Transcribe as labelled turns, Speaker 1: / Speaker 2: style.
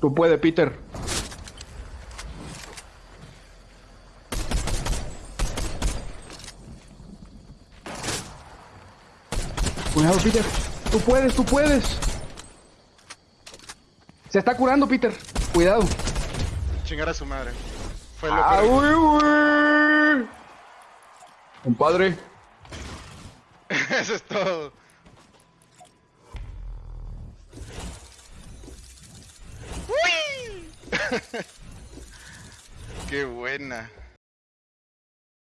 Speaker 1: Tú puedes, Peter. Cuidado, Peter. Tú puedes, tú puedes. Se está curando, Peter. Cuidado.
Speaker 2: Chingar a su madre. Fue lo
Speaker 1: Ah,
Speaker 2: que...
Speaker 1: uy, uy. Compadre.
Speaker 2: Eso es todo. ¡Uy! Qué buena.